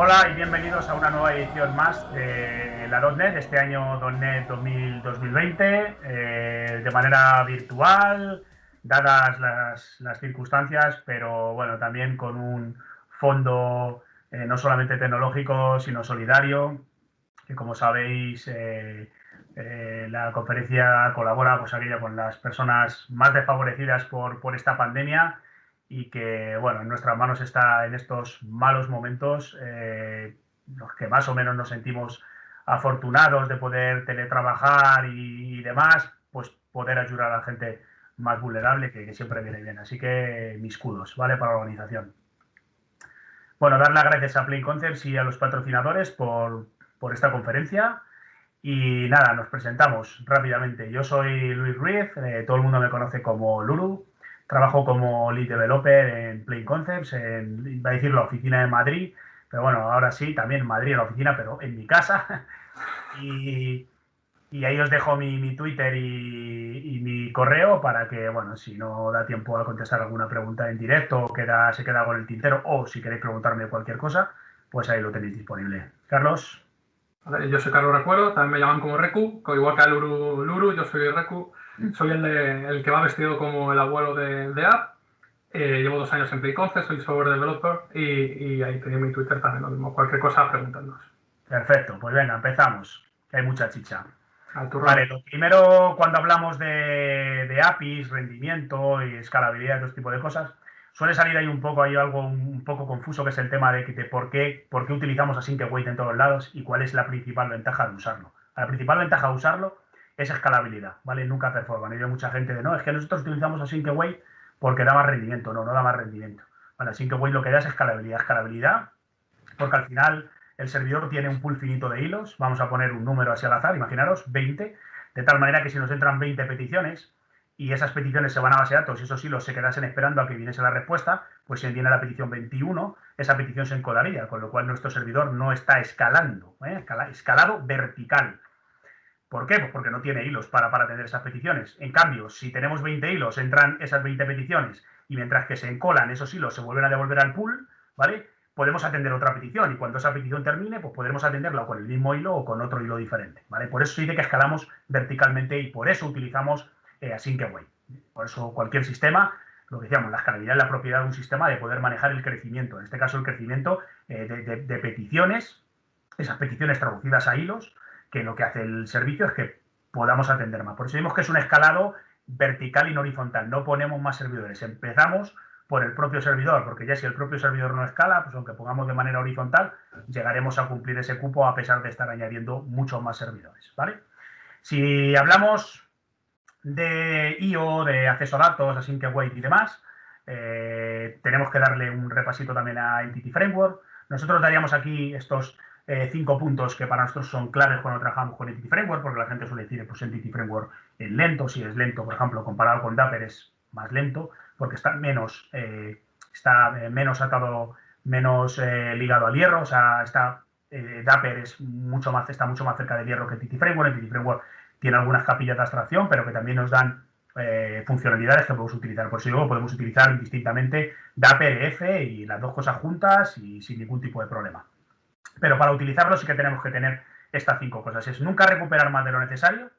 Hola y bienvenidos a una nueva edición más de la .NET, este año .NET 2020, eh, de manera virtual, dadas las, circunstancias, pero bueno, también con un fondo eh, no solamente tecnológico, sino solidario, que como sabéis, eh, la conferencia colabora pues, aquella con las personas más desfavorecidas por esta pandemia y que, bueno, en nuestras manos está en estos malos momentos, eh, los que más o menos nos sentimos afortunados de poder teletrabajar y, demás, pues poder ayudar a la gente más vulnerable, que, siempre viene bien. Así que mis kudos, ¿vale? Para la organización. Bueno, dar las gracias a Plain Concepts y a los patrocinadores por, por esta conferencia. Y nada, nos presentamos rápidamente. Yo soy Luis Ruiz, eh, todo el mundo me conoce como Lulu. Trabajo como lead developer en Plain Concepts, en, va a decir la oficina de Madrid, pero bueno, ahora sí, también en Madrid la oficina, pero en mi casa. y, ahí os dejo mi, Twitter y, mi correo para que, bueno, si no da tiempo a contestar alguna pregunta en directo o queda, se queda con el tintero o si queréis preguntarme cualquier cosa, pues ahí lo tenéis disponible. Carlos. yo soy Carlos Recuerdo, también me llaman como Recu, igual que a Luru, Luru yo soy Recu soy el, el que va vestido como el abuelo de, de App. Eh, llevo dos años en PlayConce, soy software developer y, ahí tenéis mi Twitter también lo mismo. Cualquier cosa, preguntadnos. Perfecto, pues venga, empezamos. Hay mucha chicha. Vale, lo primero, cuando hablamos de, de, APIs, rendimiento y escalabilidad, todo tipo de cosas, suele salir ahí un poco, hay algo un poco confuso que es el tema de, de por, qué, por qué utilizamos Async Await en todos lados y cuál es la principal ventaja de usarlo. La principal ventaja de usarlo es escalabilidad, ¿vale? Nunca performan. Hay mucha gente de, no, es que nosotros utilizamos Async Await porque da más rendimiento. No, no da más rendimiento. Vale, Async Await lo que da es escalabilidad. Escalabilidad porque al final el servidor tiene un pool finito de hilos. Vamos a poner un número así al azar, imaginaros, 20. De tal manera que si nos entran 20 peticiones y esas peticiones se van a base de datos y esos hilos se quedasen esperando a que viniese la respuesta, pues si viene la petición 21, esa petición se encolaría, con lo cual nuestro servidor no está escalando, ¿eh? escalado vertical. ¿Por qué? Pues porque no tiene hilos para, para atender esas peticiones. En cambio, si tenemos 20 hilos, entran esas 20 peticiones y mientras que se encolan esos hilos se vuelven a devolver al pool, ¿vale? Podemos atender otra petición y cuando esa petición termine, pues podremos atenderla con el mismo hilo o con otro hilo diferente, ¿vale? Por eso sí de que escalamos verticalmente y por eso utilizamos eh, Async Away. Por eso cualquier sistema, lo que decíamos, la escalabilidad es la propiedad de un sistema de poder manejar el crecimiento. En este caso, el crecimiento eh, de peticiones, esas peticiones traducidas a hilos, que lo que hace el servicio es que podamos atender más. Por eso decimos que es un escalado vertical y no horizontal. No ponemos más servidores. Empezamos por el propio servidor, porque ya si el propio servidor no escala, pues aunque pongamos de manera horizontal, llegaremos a cumplir ese cupo a pesar de estar añadiendo muchos más servidores, ¿vale? Si hablamos de IO, de acceso a datos, async await y demás, eh, tenemos que darle un repasito también a Entity Framework. Nosotros daríamos aquí estos eh, cinco puntos que para nosotros son claves cuando trabajamos con Entity Framework, porque la gente suele decir, pues Entity Framework es lento, si es lento, por ejemplo, comparado con Dapper es más lento, porque está menos, eh, está eh, menos atado, menos ligado al hierro, o sea, está, Dapper es mucho más, está mucho más cerca del hierro que Entity Framework, Entity Framework tiene algunas capillas de abstracción, pero que también nos dan funcionalidades que podemos utilizar. Por eso luego podemos utilizar indistintamente Dapper, F y las dos cosas juntas y sin ningún tipo de problema. Pero para utilizarlo sí que tenemos que tener estas cinco cosas. Es nunca recuperar más de lo necesario,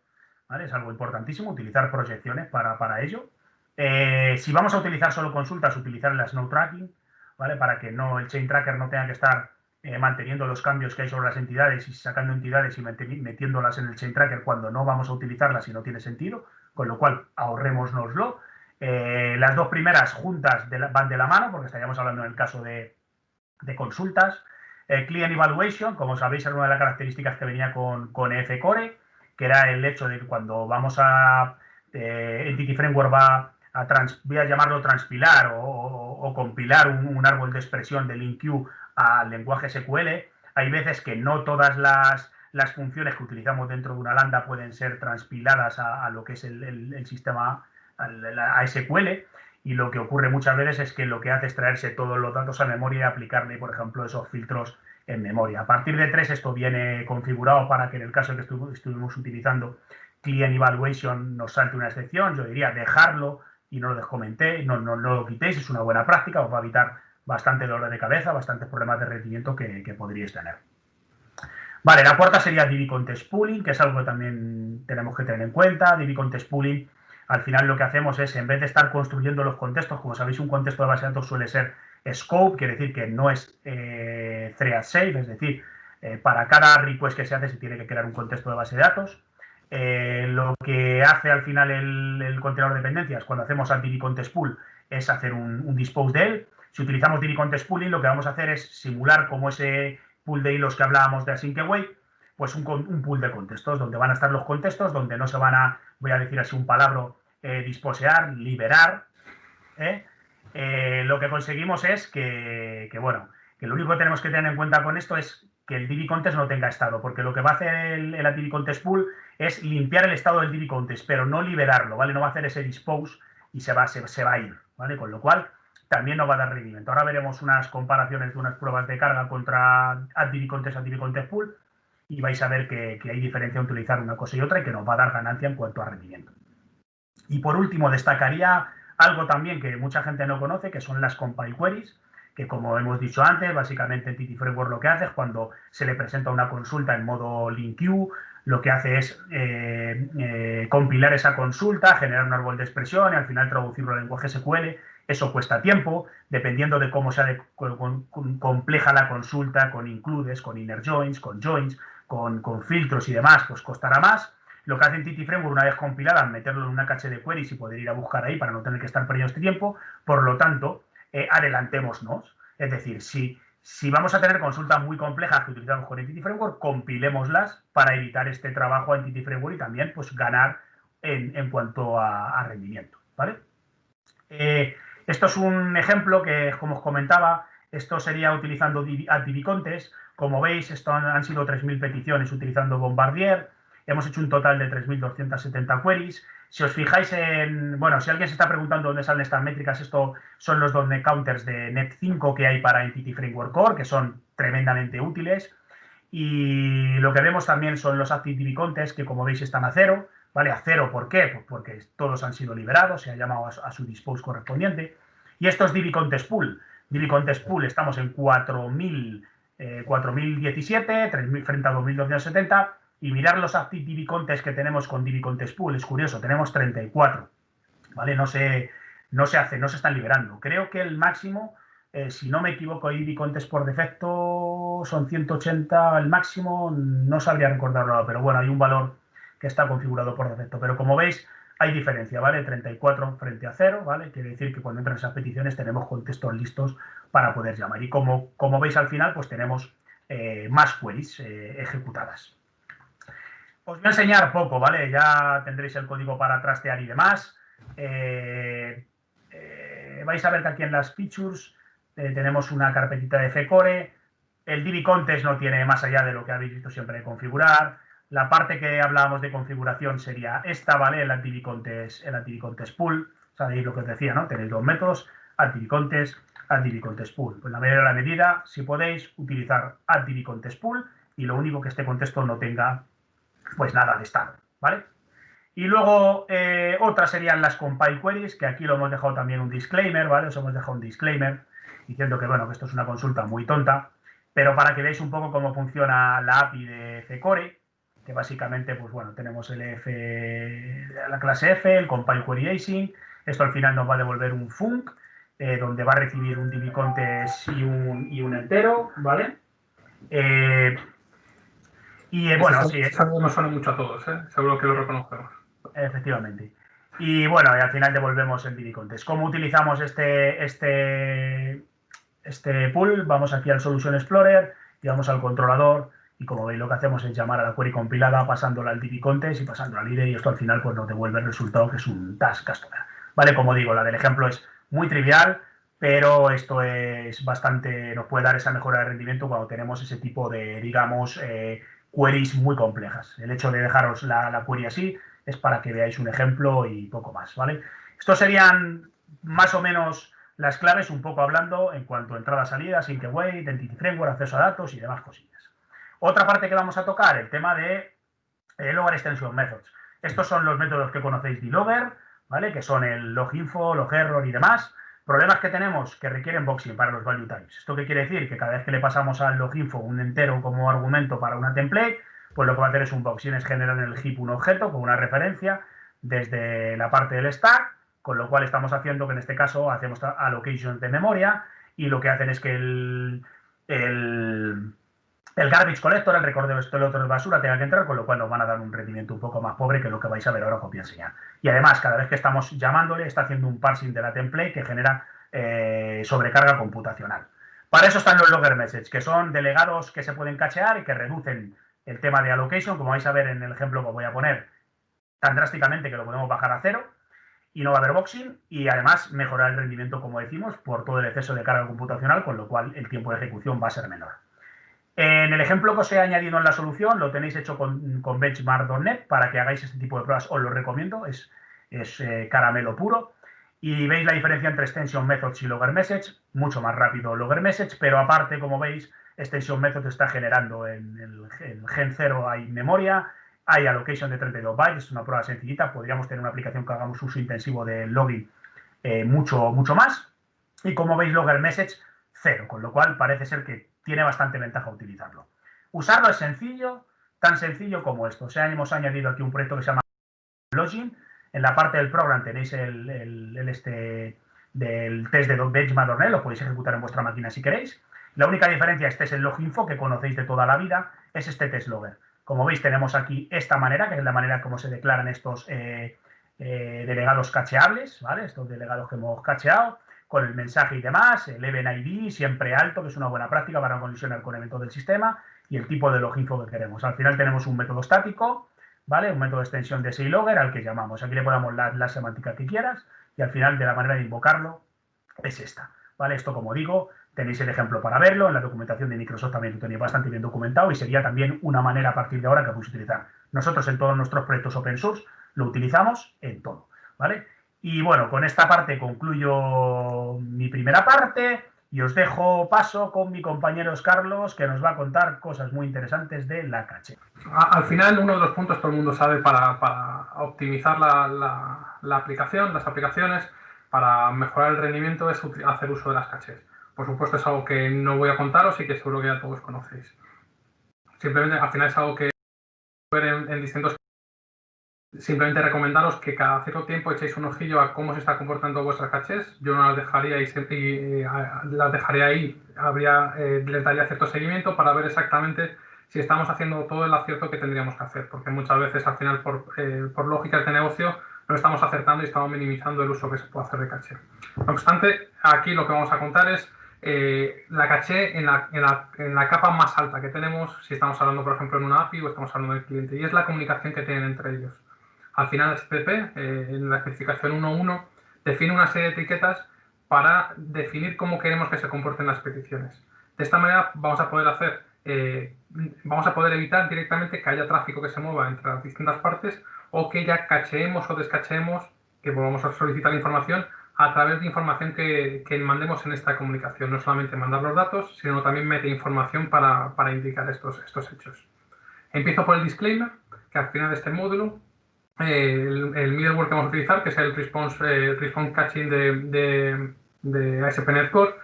¿vale? Es algo importantísimo, utilizar proyecciones para, ello. Eh, si vamos a utilizar solo consultas, utilizar el snow tracking, ¿vale? Para que no el chain tracker no tenga que estar eh, manteniendo los cambios que hay sobre las entidades y sacando entidades y metiéndolas en el chain tracker cuando no vamos a utilizarlas y no tiene sentido, con lo cual ahorrémonoslo. Eh, las dos primeras juntas van de la mano, porque estaríamos hablando en el caso de, de consultas. Eh, Client Evaluation, como sabéis, era una de las características que venía con, con Core, que era el hecho de que cuando vamos a eh, Entity Framework va a, voy a llamarlo transpilar o, compilar un, árbol de expresión del InQ al lenguaje SQL, hay veces que no todas las, funciones que utilizamos dentro de una lambda pueden ser transpiladas a, lo que es el, sistema a SQL y lo que ocurre muchas veces es que lo que hace es traerse todos los datos a memoria y aplicarle, por ejemplo, esos filtros en memoria. A partir de 3 esto viene configurado para que en el caso que estuvimos utilizando Client Evaluation nos salte una excepción. Yo diría dejarlo y no lo descomenté, no, no, lo quitéis, es una buena práctica, os va a evitar bastante dolor de cabeza, bastantes problemas de rendimiento que, que podríais tener. Vale, la cuarta sería DB Contest Pooling, que es algo que también tenemos que tener en cuenta. DB Contest Pooling, al final lo que hacemos es, en vez de estar construyendo los contextos, como sabéis, un contexto de base de datos suele ser scope, quiere decir que no es eh, thread safe, es decir, eh, para cada request que se hace se tiene que crear un contexto de base de datos. Eh, lo que hace al final el, contenedor de dependencias cuando hacemos DB Contest Pool es hacer un, un dispose de él. Si utilizamos DB Contest Pooling, lo que vamos a hacer es simular como ese pool de hilos que hablábamos de Async Away, pues un, un, pool de contextos, donde van a estar los contextos, donde no se van a, voy a decir así un palabra, eh, disposear, liberar. ¿eh? Eh, lo que conseguimos es que, bueno, que lo único que tenemos que tener en cuenta con esto es que el DB Contest no tenga estado, porque lo que va a hacer el, el DB Pool es limpiar el estado del DB Contest, pero no liberarlo, ¿vale? No va a hacer ese dispose y se va, se, va a ir, ¿vale? Con lo cual, también no va a dar rendimiento. Ahora veremos unas comparaciones de unas pruebas de carga contra AdDB Contest, AdDB Pool y vais a ver que, hay diferencia en utilizar una cosa y otra y que nos va a dar ganancia en cuanto a rendimiento. Y por último, destacaría algo también que mucha gente no conoce, que son las compile queries, que como hemos dicho antes, básicamente Entity Framework lo que hace es cuando se le presenta una consulta en modo link lo que hace es eh, eh, compilar esa consulta, generar un árbol de expresión y al final traducirlo al lenguaje SQL eso cuesta tiempo, dependiendo de cómo sea compleja la consulta, con includes, con inner joins, con joins, con, filtros y demás, pues costará más. Lo que hace en Titi Framework, una vez compilada, meterlo en una caché de queries y poder ir a buscar ahí para no tener que estar perdiendo este tiempo. Por lo tanto, eh, adelantémonos. Es decir, si, si vamos a tener consultas muy complejas que utilizamos con Entity Framework, compilémoslas para evitar este trabajo en Entity Framework y también pues, ganar en, cuanto a, rendimiento. ¿vale? Eh, esto es un ejemplo que, como os comentaba, esto sería utilizando AdDBContest. Como veis, esto han, sido 3.000 peticiones utilizando Bombardier. Hemos hecho un total de 3.270 queries. Si os fijáis en, bueno, si alguien se está preguntando dónde salen estas métricas, esto son los .NET counters de Net5 que hay para Entity Framework Core, que son tremendamente útiles. Y lo que vemos también son los ActiveDB Contests, que como veis están a cero. ¿vale? A cero, ¿por qué? Pues porque todos han sido liberados, se ha llamado a, su dispose correspondiente. Y esto es Contest Pool. Contest Pool estamos en 4.000, 4.017, 3.000 frente a 2.270. Y mirar los Active Divi Contest que tenemos con Divi Contest Pool, es curioso, tenemos 34. ¿Vale? No se, no se hace, no se están liberando. Creo que el máximo, eh, si no me equivoco, Divi Contest por defecto son 180 el máximo, no sabría recordarlo, pero bueno, hay un valor que está configurado por defecto. Pero como veis, hay diferencia, ¿vale? 34 frente a 0, ¿vale? Quiere decir que cuando entran esas peticiones tenemos contextos listos para poder llamar. Y como, como veis al final, pues tenemos eh, más queries eh, ejecutadas. Os voy a enseñar poco, ¿vale? Ya tendréis el código para trastear y demás. Eh, vais a ver que aquí en las features tenemos una carpetita de FECORE. El DB Contest no tiene más allá de lo que habéis visto siempre de configurar. La parte que hablábamos de configuración sería esta, ¿vale? El AntiVicontest, el pool. Sabéis lo que os decía, ¿no? Tenéis dos métodos, AntiVicontest, AntiVicontest pool. Pues la medida la medida, si podéis, utilizar AntiVicontest pool y lo único que este contexto no tenga, pues nada de estado, ¿vale? Y luego eh, otras serían las compile queries, que aquí lo hemos dejado también un disclaimer, ¿vale? Os hemos dejado un disclaimer diciendo que, bueno, que esto es una consulta muy tonta, pero para que veáis un poco cómo funciona la API de Fecore, que básicamente, pues bueno, tenemos el F, la clase F, el compile query async, esto al final nos va a devolver un func, eh, donde va a recibir un db contest y un, y un entero, ¿vale? Eh, y eh, bueno, sí. Eso nos suena mucho a todos, ¿eh? Seguro que lo reconocemos. Efectivamente. Y bueno, y al final devolvemos el db contest. ¿Cómo utilizamos este, este, este pool? Vamos aquí al Solution Explorer y vamos al controlador y como veis lo que hacemos es llamar a la query compilada pasándola al DB contest y pasándola al IDE y esto al final pues nos devuelve el resultado que es un task customer. Vale, como digo, la del ejemplo es muy trivial, pero esto es bastante, nos puede dar esa mejora de rendimiento cuando tenemos ese tipo de, digamos, eh, queries muy complejas. El hecho de dejaros la, query así es para que veáis un ejemplo y poco más, ¿vale? Estos serían más o menos las claves, un poco hablando en cuanto a entrada, salida, away, identity framework, acceso a datos y demás cosillas. Otra parte que vamos a tocar, el tema de eh, Logger Extension Methods. Estos son los métodos que conocéis de Logger, ¿vale? Que son el loginfo, logerror y demás. Problemas que tenemos que requieren boxing para los value types. ¿Esto qué quiere decir? Que cada vez que le pasamos al loginfo un entero como argumento para una template, pues lo que va a hacer es un boxing, es generar en el heap un objeto con una referencia desde la parte del stack, con lo cual estamos haciendo que en este caso hacemos allocation de memoria y lo que hacen es que el, el, garbage collector, el recolector de basura, tenga que entrar, con lo cual nos van a dar un rendimiento un poco más pobre que lo que vais a ver ahora copia enseñar. Y además, cada vez que estamos llamándole, está haciendo un parsing de la template que genera eh, sobrecarga computacional. Para eso están los logger messages, que son delegados que se pueden cachear y que reducen el tema de allocation, como vais a ver en el ejemplo que voy a poner, tan drásticamente que lo podemos bajar a cero y no va a haber boxing y además mejorar el rendimiento, como decimos, por todo el exceso de carga computacional, con lo cual el tiempo de ejecución va a ser menor. En el ejemplo que os he añadido en la solución, lo tenéis hecho con, benchmark.net para que hagáis este tipo de pruebas, os lo recomiendo, es, es eh, caramelo puro. Y veis la diferencia entre extension methods y logger message, mucho más rápido logger message, pero aparte, como veis, extension method está generando en el, en gen 0 hay memoria, hay allocation de 32 bytes, es una prueba sencillita. Podríamos tener una aplicación que hagamos uso intensivo de login eh, mucho, mucho más. Y como veis, logger message, cero, con lo cual parece ser que tiene bastante ventaja utilizarlo. Usarlo es sencillo, tan sencillo como esto. O sea, hemos añadido aquí un proyecto que se llama Login. En la parte del program tenéis el, este del test de benchmark.net, lo podéis ejecutar en vuestra máquina si queréis. La única diferencia, este es el loginfo que conocéis de toda la vida, es este test logger. Como veis, tenemos aquí esta manera, que es la manera como se declaran estos eh, eh, delegados cacheables, ¿vale? Estos delegados que hemos cacheado, con el mensaje y demás, el even ID siempre alto, que es una buena práctica para colisionar con eventos del sistema, y el tipo de loginfo que queremos. Al final tenemos un método estático, ¿vale? Un método de extensión de logger al que llamamos. Aquí le podemos dar la semántica que quieras, y al final de la manera de invocarlo es esta, ¿vale? Esto, como digo, Tenéis el ejemplo para verlo, en la documentación de Microsoft también lo tenéis bastante bien documentado y sería también una manera a partir de ahora que podéis utilizar. Nosotros en todos nuestros proyectos open source lo utilizamos en todo, ¿vale? Y bueno, con esta parte concluyo mi primera parte y os dejo paso con mi compañero Carlos, que nos va a contar cosas muy interesantes de la caché. Al final, uno de los puntos todo el mundo sabe para, optimizar la, aplicación, las aplicaciones, para mejorar el rendimiento es hacer uso de las cachés. Por supuesto es algo que no voy a contaros y que seguro que ya todos conocéis. Simplemente al final es algo que ver en, simplemente recomendaros que cada cierto tiempo echéis un ojillo a cómo se está comportando vuestras cachés. Yo no las dejaría, y, las dejaría ahí, habría, eh, les daría cierto seguimiento para ver exactamente si estamos haciendo todo el acierto que tendríamos que hacer, porque muchas veces al final por, eh, por lógicas de negocio no estamos acertando y estamos minimizando el uso que se puede hacer de caché. No obstante, aquí lo que vamos a contar es eh, la caché en la, en, la, en la, capa más alta que tenemos, si estamos hablando, por ejemplo, en una API o estamos hablando del cliente, y es la comunicación que tienen entre ellos. Al final, SPP, eh, en la especificación 1.1, define una serie de etiquetas para definir cómo queremos que se comporten las peticiones. De esta manera vamos a poder hacer, eh, vamos a poder evitar directamente que haya tráfico que se mueva entre las distintas partes o que ya cacheemos o descacheemos, que volvamos a solicitar información a través de información que, mandemos en esta comunicación. No solamente mandar los datos, sino también mete información para, indicar estos, estos hechos. Empiezo por el disclaimer, que al final de este módulo, eh, el, middleware que vamos a utilizar, que es el response, eh, response catching de, de, de ASP.NET Core,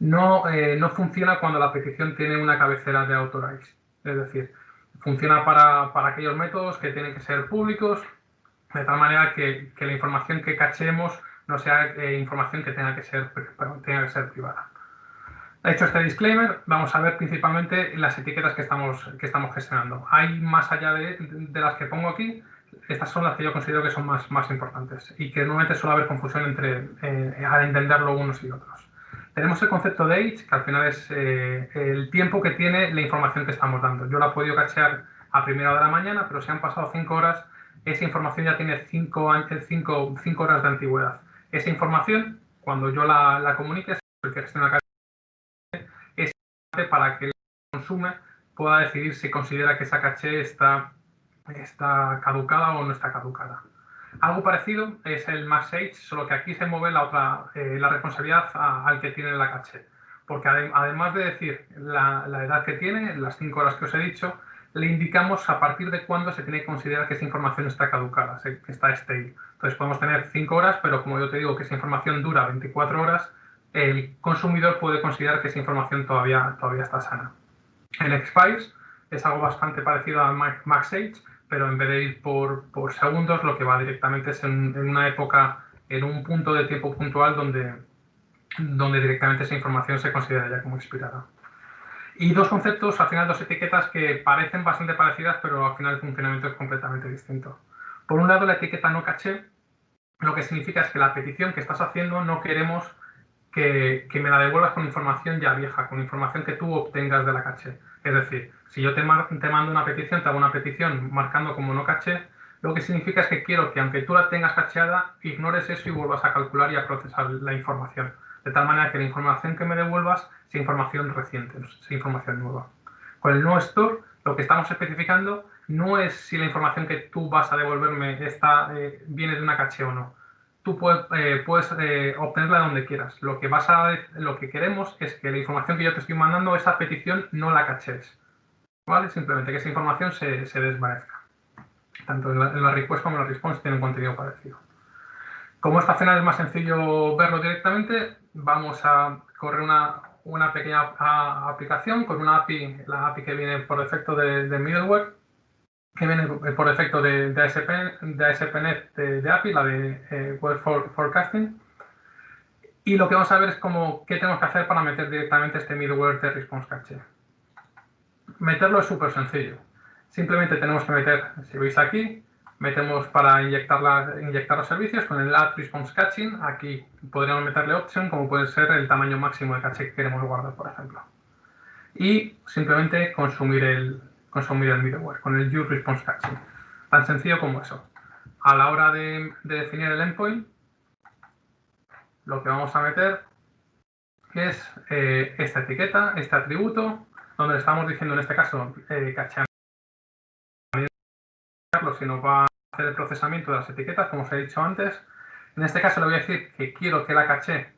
no, eh, no funciona cuando la petición tiene una cabecera de authorize. Es decir, funciona para, para, aquellos métodos que tienen que ser públicos, de tal manera que, que la información que cachemos no sea información que tenga que, ser, tenga que ser privada. Hecho este disclaimer, vamos a ver principalmente las etiquetas que estamos, que estamos gestionando. Hay más allá de, las que pongo aquí, estas son las que yo considero que son más, más importantes y que normalmente suele haber confusión entre eh, al entenderlo unos y otros. Tenemos el concepto de age, que al final es eh, el tiempo que tiene la información que estamos dando. Yo la he podido cachear a primera hora de la mañana, pero si han pasado cinco horas, esa información ya tiene cinco, cinco, cinco horas de antigüedad. Esa información, cuando yo la, la comunique, el que es para que el consume pueda decidir si considera que esa caché está, está caducada o no está caducada. Algo parecido es el max age, solo que aquí se mueve la, otra, eh, la responsabilidad al que tiene la caché. Porque además de decir la, edad que tiene, las cinco horas que os he dicho, le indicamos a partir de cuándo se tiene que considerar que esa información está caducada, que está stale. Entonces podemos tener 5 horas, pero como yo te digo que esa información dura 24 horas, el consumidor puede considerar que esa información todavía, todavía está sana. En Expires es algo bastante parecido a MaxAge, pero en vez de ir por, por segundos, lo que va directamente es en, una época, en un punto de tiempo puntual donde, donde directamente esa información se considera ya como expirada. Y dos conceptos, al final dos etiquetas que parecen bastante parecidas, pero al final el funcionamiento es completamente distinto. Por un lado, la etiqueta no caché, lo que significa es que la petición que estás haciendo no queremos que, me la devuelvas con información ya vieja, con información que tú obtengas de la caché. Es decir, si yo te, mando una petición, te hago una petición marcando como no caché, lo que significa es que quiero que aunque tú la tengas cacheada, ignores eso y vuelvas a calcular y a procesar la información de tal manera que la información que me devuelvas sea información reciente, sea información nueva. Con el no store, lo que estamos especificando no es si la información que tú vas a devolverme está, eh, viene de una caché o no. Tú puedes, eh, puedes eh, obtenerla donde quieras. Lo que, vas a, lo que queremos es que la información que yo te estoy mandando, esa petición, no la caches. ¿Vale? Simplemente que esa información se, se desvanezca. Tanto en la, en request como en la response tienen un contenido parecido. Como esta final es más sencillo verlo directamente, vamos a correr una, una pequeña aplicación con una API, la API que viene por defecto de, middleware, que viene por defecto de, de, ASP, de ASP.NET de, API, la de eh, Web Forecasting. Y lo que vamos a ver es cómo, qué tenemos que hacer para meter directamente este middleware de Response Cache. Meterlo es súper sencillo. Simplemente tenemos que meter, si veis aquí, metemos para inyectar, la, inyectar los servicios con el add response caching. Aquí podríamos meterle option, como puede ser el tamaño máximo de caché que queremos guardar, por ejemplo. Y simplemente consumir el, consumir el middleware con el use response caching. Tan sencillo como eso. A la hora de, definir el endpoint, lo que vamos a meter es eh, esta etiqueta, este atributo, donde estamos diciendo en este caso eh, si nos va hacer el procesamiento de las etiquetas, como os he dicho antes. En este caso le voy a decir que quiero que la caché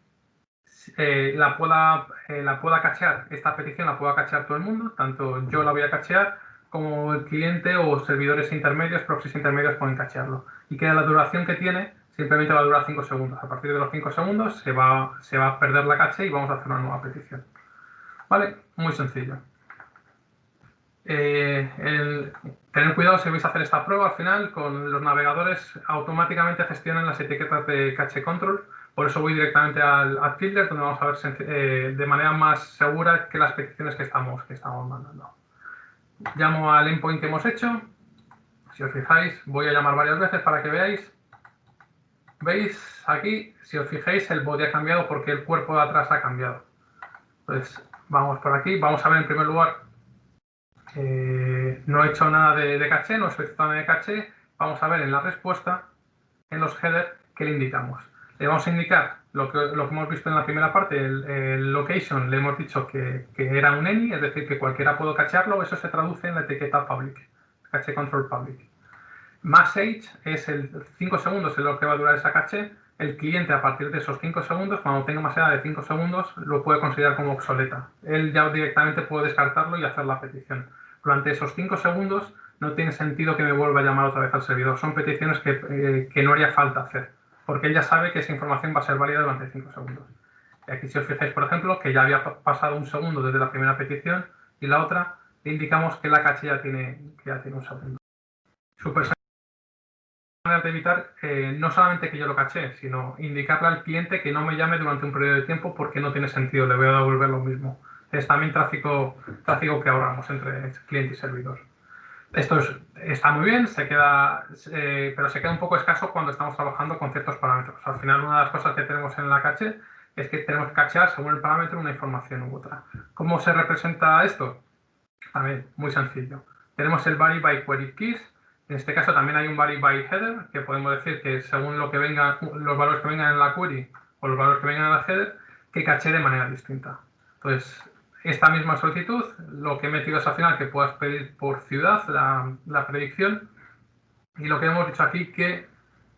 eh, la, pueda, eh, la pueda cachear, esta petición la pueda cachear todo el mundo, tanto yo la voy a cachear como el cliente o servidores intermedios, proxies intermedios pueden cachearlo. Y que la duración que tiene simplemente va a durar 5 segundos. A partir de los 5 segundos se va, se va a perder la caché y vamos a hacer una nueva petición. ¿Vale? Muy sencillo. Eh, tener cuidado si vais a hacer esta prueba al final, con los navegadores automáticamente gestionan las etiquetas de cache control, por eso voy directamente al, filter donde vamos a ver eh, de manera más segura que las peticiones que estamos, que estamos mandando. Llamo al endpoint que hemos hecho, si os fijáis voy a llamar varias veces para que veáis. ¿Veis aquí? Si os fijáis el body ha cambiado porque el cuerpo de atrás ha cambiado. Entonces vamos por aquí, vamos a ver en primer lugar eh, no he hecho nada de, caché, no he solicitado nada de caché. Vamos a ver en la respuesta, en los headers, qué le indicamos. Le vamos a indicar lo que, lo que hemos visto en la primera parte, el, location, le hemos dicho que, era un any, es decir, que cualquiera puede cachearlo, eso se traduce en la etiqueta public, caché control public. Max age es el 5 segundos es lo que va a durar esa caché. El cliente a partir de esos 5 segundos, cuando tenga más edad de 5 segundos, lo puede considerar como obsoleta. Él ya directamente puede descartarlo y hacer la petición durante esos 5 segundos no tiene sentido que me vuelva a llamar otra vez al servidor. Son peticiones que, eh, no haría falta hacer, porque él ya sabe que esa información va a ser válida durante 5 segundos. Y aquí si os fijáis, por ejemplo, que ya había pasado un segundo desde la primera petición y la otra, le indicamos que la caché ya tiene, que ya tiene un segundo. Super de evitar eh, no solamente que yo lo caché, sino indicarle al cliente que no me llame durante un periodo de tiempo porque no tiene sentido, le voy a devolver lo mismo es también tráfico, tráfico que ahorramos entre cliente y servidor. Esto está muy bien, se queda, pero se queda un poco escaso cuando estamos trabajando con ciertos parámetros. Al final, una de las cosas que tenemos en la caché es que tenemos que cachear según el parámetro una información u otra. ¿Cómo se representa esto? También muy sencillo. Tenemos el vary by query keys. En este caso también hay un vary by header, que podemos decir que según lo que venga, los valores que vengan en la query o los valores que vengan en la header, que caché de manera distinta. Entonces, esta misma solicitud, lo que he metido es al final que puedas pedir por ciudad la, predicción y lo que hemos dicho aquí que,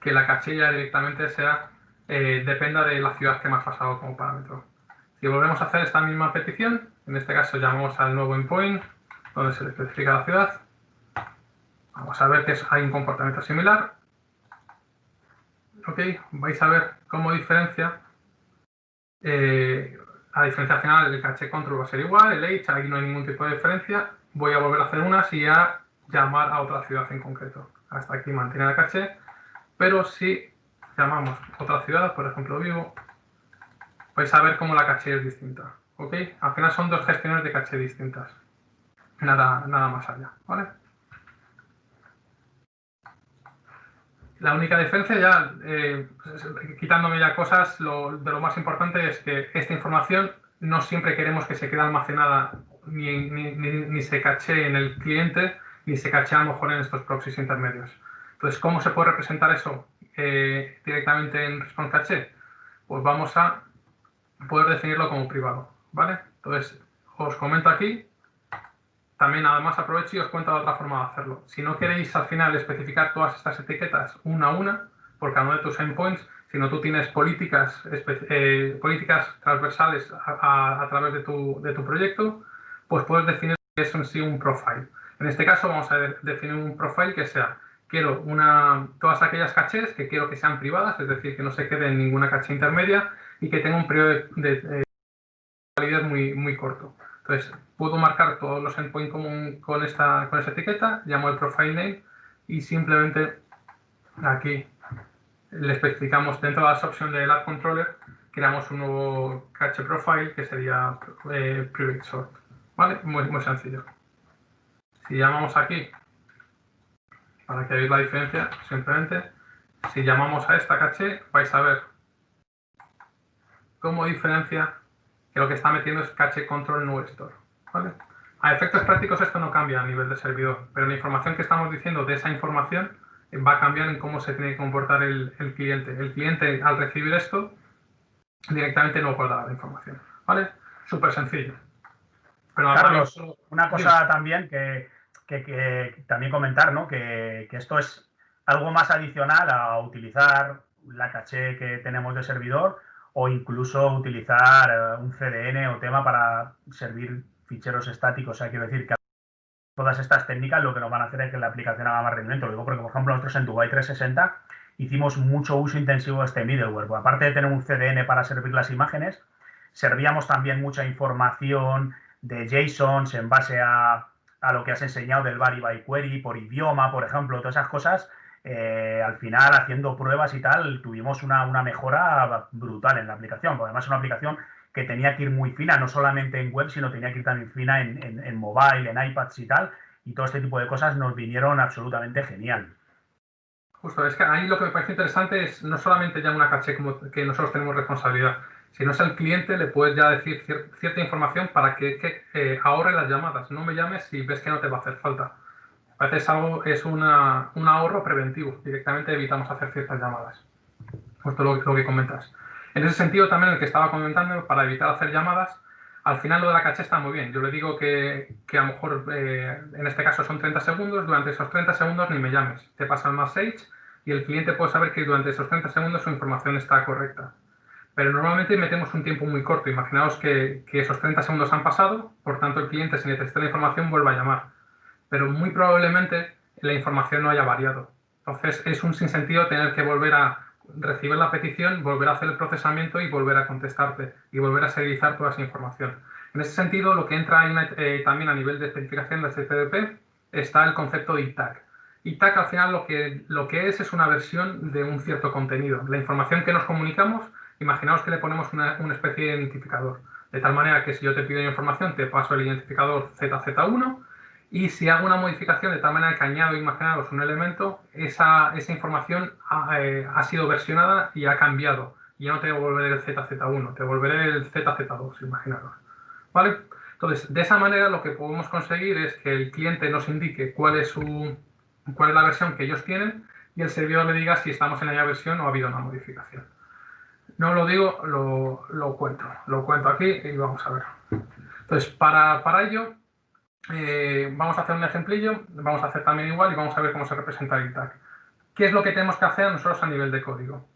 que la cachilla directamente sea eh, dependa de la ciudad que has pasado como parámetro. Si volvemos a hacer esta misma petición, en este caso llamamos al nuevo endpoint donde se le especifica la ciudad Vamos a ver que hay un comportamiento similar. Ok, vais a ver cómo diferencia. Eh, la diferencia final del caché control va a ser igual, el H, aquí no hay ningún tipo de diferencia. Voy a volver a hacer unas y a llamar a otra ciudad en concreto. Hasta aquí mantiene la caché, pero si llamamos otra ciudad, por ejemplo Vivo, vais a ver cómo la caché es distinta. ¿Ok? Al final son dos gestiones de caché distintas. Nada, nada más allá. ¿Vale? La única diferencia ya, eh, quitándome ya cosas, lo, de lo más importante es que esta información no siempre queremos que se quede almacenada ni, ni, se caché en el cliente, ni se caché a lo mejor en estos proxies intermedios. Entonces, ¿cómo se puede representar eso eh, directamente en Response Caché? Pues vamos a poder definirlo como privado, ¿vale? Entonces, os comento aquí, también además aprovecho y os cuento otra forma de hacerlo. Si no queréis al final especificar todas estas etiquetas una a una, por cada uno de tus endpoints, sino tú tienes políticas, eh, políticas transversales a, a, través de tu, de tu proyecto, pues puedes definir que es en sí un profile. En este caso vamos a definir un profile que sea, quiero una, todas aquellas cachés que quiero que sean privadas, es decir, que no se quede en ninguna caché intermedia y que tenga un periodo de, validez muy, muy corto. Entonces, puedo marcar todos los endpoints con, con, esta, con esta etiqueta, llamo el profile name y simplemente aquí le especificamos dentro de las opciones del App Controller, creamos un nuevo cache profile que sería eh, private sort. ¿Vale? Muy, muy sencillo. Si llamamos aquí, para que veáis la diferencia, simplemente, si llamamos a esta caché, vais a ver cómo diferencia que lo que está metiendo es cache control store. ¿vale? A efectos prácticos esto no cambia a nivel de servidor, pero la información que estamos diciendo de esa información va a cambiar en cómo se tiene que comportar el, cliente. El cliente al recibir esto directamente no dar la información. ¿Vale? Súper sencillo. Pero Carlos, una cosa también que, también comentar, ¿no? Que, esto es algo más adicional a utilizar la caché que tenemos de servidor o incluso utilizar eh, un CDN o tema para servir ficheros estáticos. O sea, quiero decir que todas estas técnicas lo que nos van a hacer es que la aplicación haga más rendimiento. Lo digo porque, por ejemplo, nosotros en Dubai 360 hicimos mucho uso intensivo de este middleware. Pues aparte de tener un CDN para servir las imágenes, servíamos también mucha información de JSONs en base a, lo que has enseñado del Vary by Query, por idioma, por ejemplo, todas esas cosas. Eh, al final, haciendo pruebas y tal, tuvimos una, mejora brutal en la aplicación. Además es una aplicación que tenía que ir muy fina, no solamente en web, sino tenía que ir también fina en, mobile, en iPads y tal, y todo este tipo de cosas nos vinieron absolutamente genial. Justo, es que ahí lo que me parece interesante es no solamente ya una caché como que nosotros tenemos responsabilidad, sino es el cliente, le puedes ya decir cierta información para que, eh, ahorre las llamadas. No me llames si ves que no te va a hacer falta. A veces algo, es un ahorro preventivo. Directamente evitamos hacer ciertas llamadas. Justo lo, lo que comentas. En ese sentido, también el que estaba comentando, para evitar hacer llamadas, al final lo de la caché está muy bien. Yo le digo que, a lo mejor, eh, en este caso son 30 segundos, durante esos 30 segundos ni me llames. Te pasa el message y el cliente puede saber que durante esos 30 segundos su información está correcta. Pero normalmente metemos un tiempo muy corto. Imaginaos que, que esos 30 segundos han pasado, por tanto el cliente si necesita la información vuelve a llamar. Pero muy probablemente la información no haya variado. Entonces es un sinsentido tener que volver a recibir la petición, volver a hacer el procesamiento y volver a contestarte y volver a serializar toda esa información. En ese sentido, lo que entra eh, también a nivel de especificación de HTTP está el concepto de ITAG. ITAG al final lo que, lo que es es una versión de un cierto contenido. La información que nos comunicamos, imaginaos que le ponemos una, una especie de identificador. De tal manera que si yo te pido información, te paso el identificador ZZ1 y si hago una modificación de tal manera que añado, imaginaros, un elemento, esa, esa información ha, eh, ha, sido versionada y ha cambiado. Y ya no te devolveré el ZZ1, te devolveré el ZZ2, imaginaros. ¿Vale? Entonces, de esa manera lo que podemos conseguir es que el cliente nos indique cuál es, su, cuál es la versión que ellos tienen y el servidor le diga si estamos en la versión o ha habido una modificación. No lo digo, lo, lo cuento. Lo cuento aquí y vamos a ver. Entonces, para, para ello eh, vamos a hacer un ejemplillo, vamos a hacer también igual y vamos a ver cómo se representa el tag. ¿Qué es lo que tenemos que hacer nosotros a nivel de código?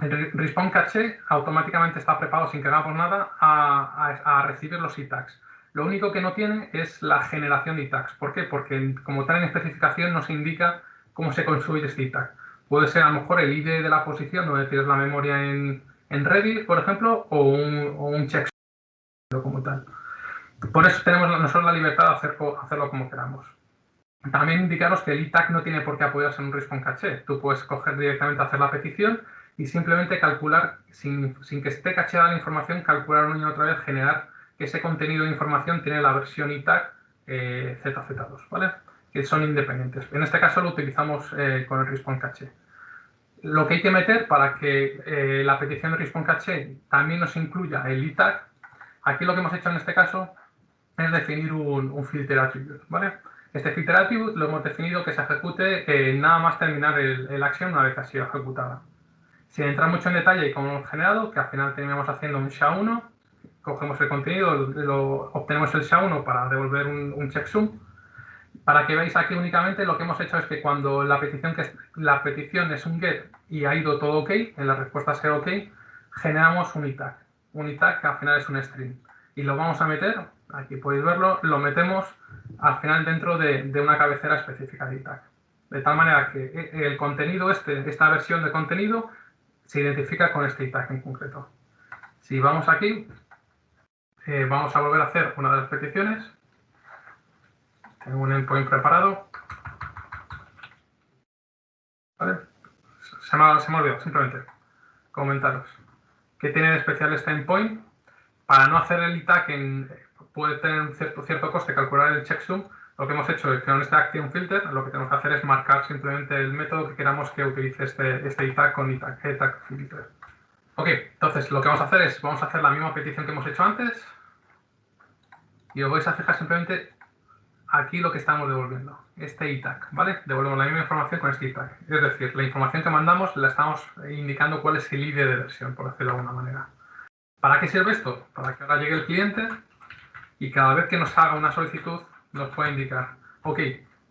El respawn cache automáticamente está preparado sin que hagamos nada a, recibir los e-tags. Lo único que no tiene es la generación de tags. ¿Por qué? Porque como tal en especificación nos indica cómo se construye este tag. Puede ser a lo mejor el ID de la posición donde tienes la memoria en, en Redis, por ejemplo, o un, o un checksum como tal. Por eso tenemos nosotros la libertad de hacerlo como queramos. También indicaros que el ITAC no tiene por qué apoyarse en un response caché. Tú puedes coger directamente hacer la petición y simplemente calcular, sin, que esté cacheada la información, calcular una y otra vez, generar que ese contenido de información tiene la versión ITAC eh, ZZ2, ¿vale? Que son independientes. En este caso lo utilizamos eh, con el response caché. Lo que hay que meter para que eh, la petición de response caché también nos incluya el ITAC, aquí lo que hemos hecho en este caso es definir un, un filter attribute, ¿vale? Este filter attribute lo hemos definido que se ejecute eh, nada más terminar el, el, action una vez ha sido ejecutada. Sin entrar mucho en detalle como hemos generado, que al final terminamos haciendo un SHA-1, cogemos el contenido, lo, obtenemos el SHA-1 para devolver un, checksum. Para que veáis aquí únicamente lo que hemos hecho es que cuando la petición, que es, la petición es un get y ha ido todo ok, en la respuesta sea ok, generamos un ITAG. Un ITAG que al final es un string. Y lo vamos a meter, aquí podéis verlo, lo metemos al final dentro de, una cabecera específica de ITAC. De tal manera que eh, el contenido este, esta versión de contenido, se identifica con este ITAC en concreto. Si vamos aquí, eh, vamos a volver a hacer una de las peticiones. Tengo un endpoint preparado. ¿Vale? Se me, se me ha olvidado, simplemente comentaros. ¿Qué tiene de especial este endpoint? Para no hacer el ITAC en, puede tener cierto, cierto coste calcular el checksum, lo que hemos hecho es que con este action filter lo que tenemos que hacer es marcar simplemente el método que queramos que utilice este, este ITAG con ITAG, filter. Ok, entonces lo que vamos a hacer es, vamos a hacer la misma petición que hemos hecho antes y os vais a fijar simplemente aquí lo que estamos devolviendo, este ITAG, ¿vale? Devolvemos la misma información con este ITAG. Es decir, la información que mandamos la estamos indicando cuál es el ID de versión, por decirlo de alguna manera. ¿Para qué sirve esto? Para que ahora llegue el cliente y cada vez que nos haga una solicitud nos puede indicar, ok,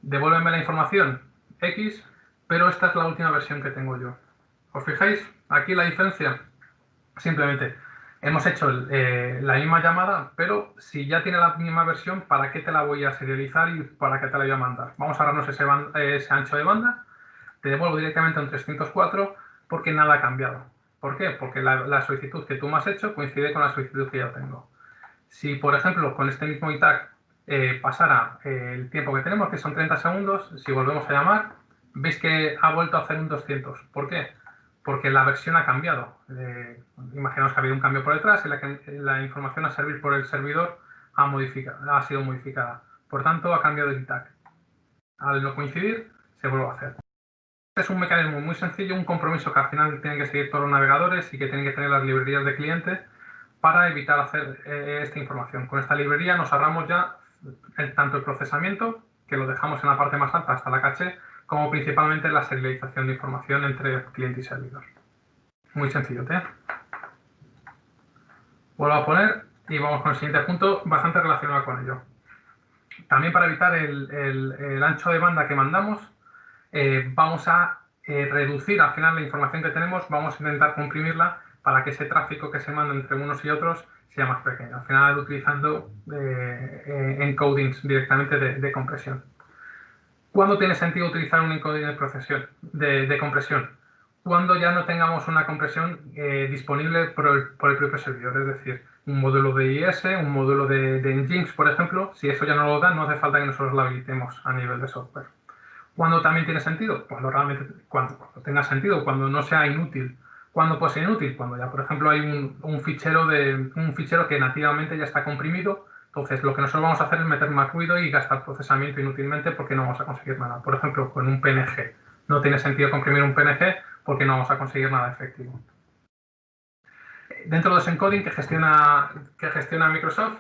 devuélveme la información X, pero esta es la última versión que tengo yo. ¿Os fijáis? Aquí la diferencia, simplemente hemos hecho eh, la misma llamada, pero si ya tiene la misma versión, ¿para qué te la voy a serializar y para qué te la voy a mandar? Vamos a darnos ese, ese ancho de banda, te devuelvo directamente a un 304 porque nada ha cambiado. ¿Por qué? Porque la, la solicitud que tú me has hecho coincide con la solicitud que yo tengo. Si, por ejemplo, con este mismo ITAG eh, pasara eh, el tiempo que tenemos, que son 30 segundos, si volvemos a llamar, veis que ha vuelto a hacer un 200. ¿Por qué? Porque la versión ha cambiado. Eh, imaginaos que ha habido un cambio por detrás y la, la, información a servir por el servidor ha, ha sido modificada. Por tanto, ha cambiado el ITAG. Al no coincidir, se vuelve a hacer. Este es un mecanismo muy sencillo, un compromiso que al final tienen que seguir todos los navegadores y que tienen que tener las librerías de cliente para evitar hacer eh, esta información. Con esta librería nos ahorramos ya tanto el procesamiento, que lo dejamos en la parte más alta hasta la caché, como principalmente la serialización de información entre cliente y servidor. Muy sencillo, ¿eh? Vuelvo a poner y vamos con el siguiente punto bastante relacionado con ello. También para evitar el, ancho de banda que mandamos, eh, vamos a eh, reducir al final la información que tenemos, vamos a intentar comprimirla para que ese tráfico que se manda entre unos y otros sea más pequeño. Al final utilizando eh, eh, encodings directamente de, compresión. ¿Cuándo tiene sentido utilizar un encoding de, compresión? Cuando ya no tengamos una compresión eh, disponible por el, propio servidor, es decir, un módulo de IS, un módulo de, de Nginx, por ejemplo, si eso ya no lo da, no hace falta que nosotros lo habilitemos a nivel de software. ¿Cuándo también tiene sentido? Cuando realmente, cuando tenga sentido, cuando no sea inútil ¿Cuándo puede ser inútil? Cuando ya, por ejemplo, hay un, fichero de, un fichero que nativamente ya está comprimido, entonces lo que nosotros vamos a hacer es meter más ruido y gastar procesamiento inútilmente porque no vamos a conseguir nada. Por ejemplo, con un PNG. No tiene sentido comprimir un PNG porque no vamos a conseguir nada efectivo. Dentro de ese encoding que gestiona, que gestiona Microsoft,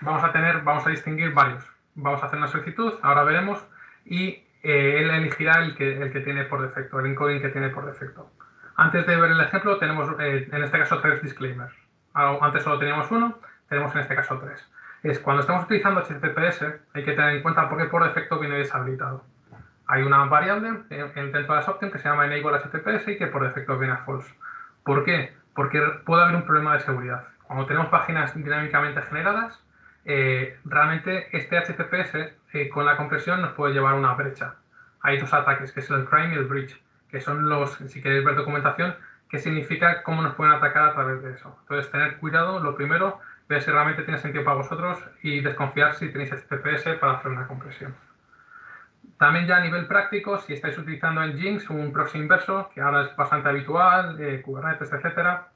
vamos a tener, vamos a distinguir varios. Vamos a hacer una solicitud, ahora veremos, y eh, él elegirá el que, el que tiene por defecto, el encoding que tiene por defecto. Antes de ver el ejemplo, tenemos eh, en este caso tres disclaimers. Antes solo teníamos uno, tenemos en este caso tres. Es cuando estamos utilizando HTTPS, hay que tener en cuenta por qué por defecto viene deshabilitado. Hay una variable dentro de las options que se llama enable HTTPS y que por defecto viene a false. ¿Por qué? Porque puede haber un problema de seguridad. Cuando tenemos páginas dinámicamente generadas, eh, realmente este HTTPS eh, con la compresión nos puede llevar a una brecha. Hay dos ataques, que es el crime y el breach, que son los, si queréis ver documentación, que significa cómo nos pueden atacar a través de eso. Entonces, tener cuidado, lo primero, ver si realmente tiene sentido para vosotros y desconfiar si tenéis HTTPS para hacer una compresión. También ya a nivel práctico, si estáis utilizando en Jinx un proxy inverso, que ahora es bastante habitual, eh, Kubernetes, etcétera,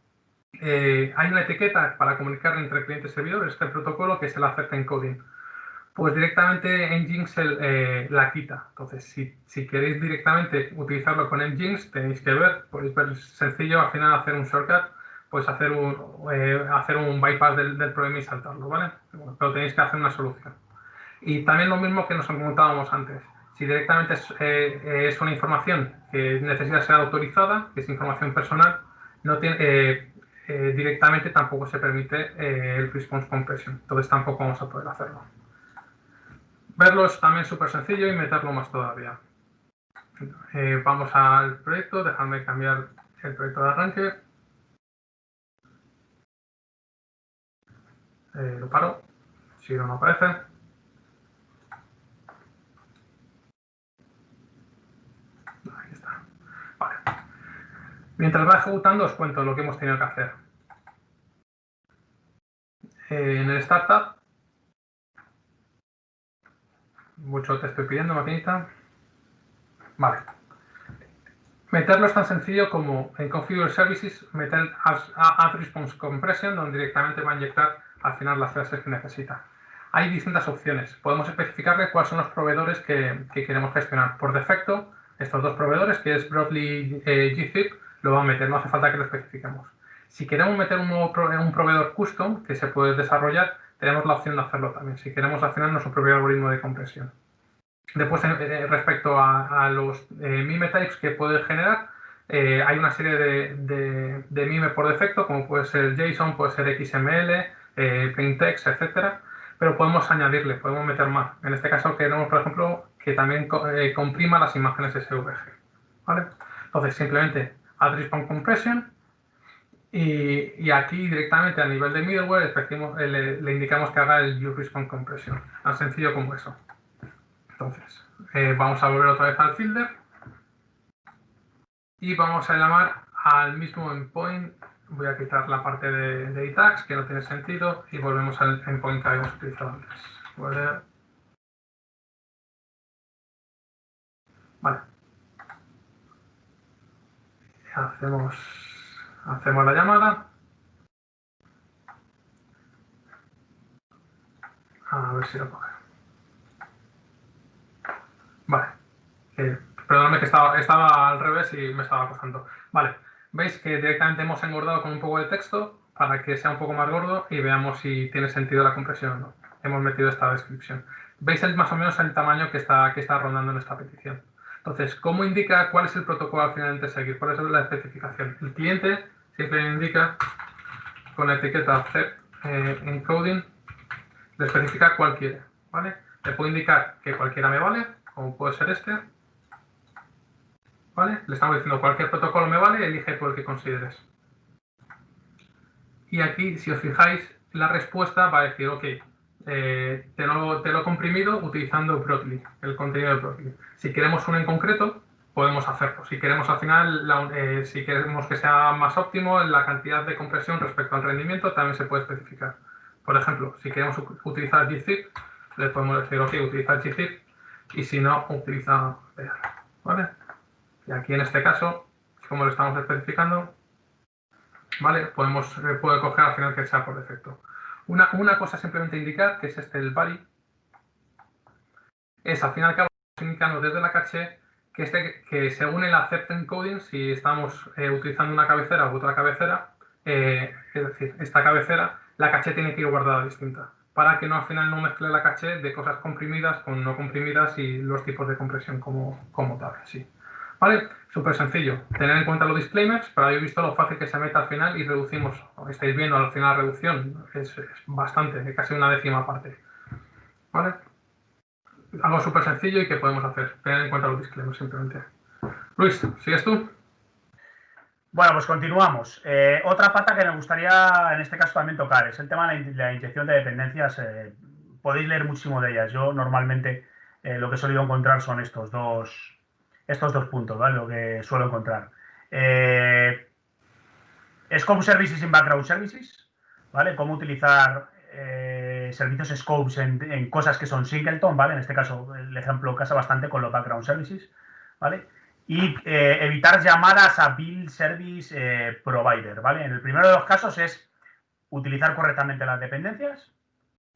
eh, hay una etiqueta para comunicar entre clientes y servidores, este protocolo que es el Accept Encoding. Pues directamente Nginx eh, la quita. Entonces, si, queréis directamente utilizarlo con Nginx, tenéis que ver, podéis ver sencillo al final hacer un shortcut, pues hacer un, eh, hacer un bypass del, problema y saltarlo, ¿vale? Pero tenéis que hacer una solución. Y también lo mismo que nos comentábamos antes. Si directamente es, eh, es una información que necesita ser autorizada, que es información personal, no tiene, eh, directamente tampoco se permite eh, el response compression. Entonces tampoco vamos a poder hacerlo. Verlo es también súper sencillo y meterlo más todavía. Eh, vamos al proyecto, dejadme cambiar el proyecto de arranque. lo paro, si no, no aparece. Ahí está. Vale. Mientras va ejecutando os cuento lo que hemos tenido que hacer. Eh, en el startup, mucho te estoy pidiendo, maquinita. Vale. Meterlo es tan sencillo como en Configure Services meter Add Response Compression, donde directamente va a inyectar al final las clases que necesita. Hay distintas opciones. Podemos especificarle cuáles son los proveedores que, queremos gestionar. Por defecto, estos dos proveedores, que es Broadly eh, GZIP, lo va a meter, no hace falta que lo especifiquemos. Si queremos meter un nuevo un proveedor custom que se puede desarrollar, tenemos la opción de hacerlo también, si queremos al final nuestro propio algoritmo de compresión. Después, eh, eh, respecto a, los eh, mime types que puede generar, hay una serie de, de, mime por defecto, como puede ser JSON, puede ser XML, plaintext, etcétera, pero podemos añadirle, podemos meter más. En este caso queremos, por ejemplo, que también comprima las imágenes SVG. ¿vale? Entonces, simplemente add response compression y, aquí directamente a nivel de middleware eh, le, indicamos que haga el use response compression. Tan sencillo como eso. Entonces, eh, vamos a volver otra vez al filter y vamos a llamar al mismo endpoint. Voy a quitar la parte de, de tags que no tiene sentido y volvemos al endpoint que habíamos utilizado antes. Vale hacemos, hacemos la llamada. A ver si lo coge. Vale. Eh, perdóname que estaba, estaba al revés y me estaba costando. Vale. Veis que directamente hemos engordado con un poco de texto para que sea un poco más gordo y veamos si tiene sentido la compresión o no. Hemos metido esta descripción. Veis el, más o menos el tamaño que está, que está rondando en esta petición. Entonces, ¿cómo indica cuál es el protocolo al final de seguir? ¿Cuál es la especificación? El cliente siempre indica con la etiqueta accept eh, encoding, le especifica cuál quiere, ¿vale? Le puedo indicar que cualquiera me vale, como puede ser este, ¿vale? Le estamos diciendo cualquier protocolo me vale, elige por el que consideres. Y aquí, si os fijáis, la respuesta va a decir, ok, eh, te, lo, he comprimido utilizando Broadly, el contenido de Broadly. Si queremos uno en concreto, podemos hacerlo. Si queremos al final, eh, si queremos que sea más óptimo, la cantidad de compresión respecto al rendimiento también se puede especificar. Por ejemplo, si queremos utilizar gzip, le podemos decir, ok, utiliza gzip, y si no, utiliza ¿vale? Y aquí en este caso, como lo estamos especificando, ¿vale? Podemos, eh, puede coger al final que sea por defecto. Una, cosa simplemente indicar, que es este el body, es al fin y al cabo indicando desde la caché que, este, que según el accept encoding, si estamos eh, utilizando una cabecera u otra cabecera, eh, es decir, esta cabecera, la caché tiene que ir guardada distinta, para que no al final no mezcle la caché de cosas comprimidas con no comprimidas y los tipos de compresión como, como tal. Sí. ¿Vale? Súper sencillo. Tener en cuenta los disclaimers, pero habéis visto lo fácil que se mete al final y reducimos. Estáis viendo al final la reducción, es, bastante, casi una décima parte. ¿Vale? Algo súper sencillo y que podemos hacer. Tener en cuenta los disclaimers simplemente. Luis, ¿sigues tú? Bueno, pues continuamos. Eh, otra pata que me gustaría en este caso también tocar es el tema de la, inyección de dependencias. Eh, podéis leer muchísimo de ellas. Yo normalmente eh, lo que he solido encontrar son estos dos, estos dos puntos, ¿vale? Lo que suelo encontrar. Scope Services in Background Services, ¿vale? Cómo utilizar servicios scopes en, cosas que son singleton, ¿vale? En este caso el ejemplo casa bastante con los background services, ¿vale? y eh, evitar llamadas a Bill Service eh, Provider, ¿vale? En el primero de los casos es utilizar correctamente las dependencias.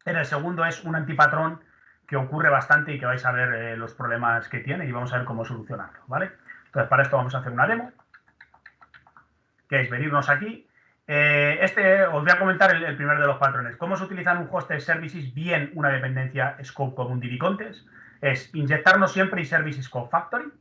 En el segundo es un antipatrón que ocurre bastante y que vais a ver eh, los problemas que tiene y vamos a ver cómo solucionarlo, ¿vale? Entonces, para esto vamos a hacer una demo, que es venirnos aquí. Este, os voy a comentar el, primero de los patrones. ¿Cómo se utiliza en un hosted services bien una dependencia scope como un DB Es inyectarnos siempre y service scope factory,